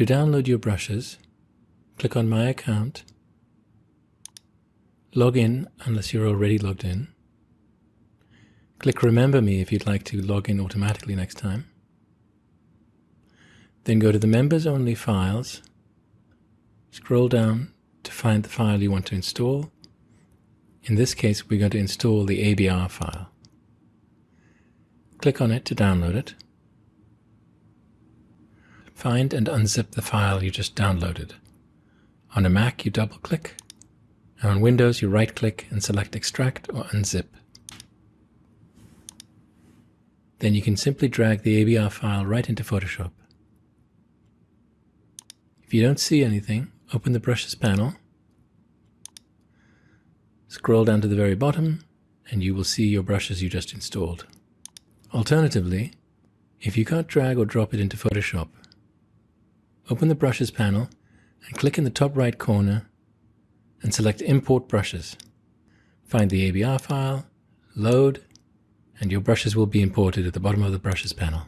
To download your brushes, click on My Account, log in unless you're already logged in, click Remember Me if you'd like to log in automatically next time, then go to the Members Only files, scroll down to find the file you want to install. In this case, we're going to install the ABR file. Click on it to download it. Find and unzip the file you just downloaded. On a Mac, you double click, and on Windows, you right click and select Extract or Unzip. Then you can simply drag the ABR file right into Photoshop. If you don't see anything, open the Brushes panel, scroll down to the very bottom, and you will see your brushes you just installed. Alternatively, if you can't drag or drop it into Photoshop, Open the Brushes panel and click in the top right corner and select Import Brushes. Find the ABR file, load, and your brushes will be imported at the bottom of the Brushes panel.